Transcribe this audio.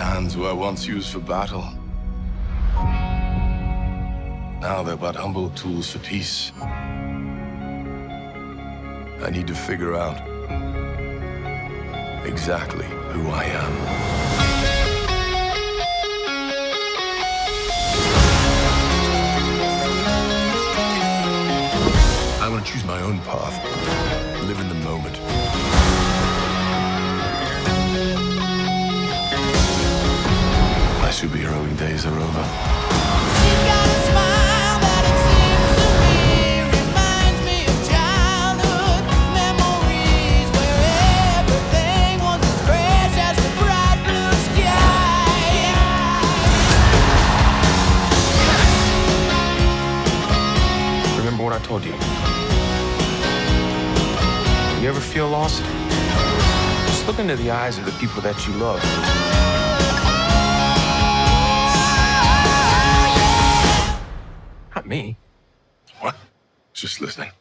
hands were once used for battle. Now they're but humble tools for peace. I need to figure out exactly who I am. I want to choose my own path, live in the moment. The bright blue sky. Remember what I told you? You ever feel lost? Just look into the eyes of the people that you love. Not me. What? Just listening.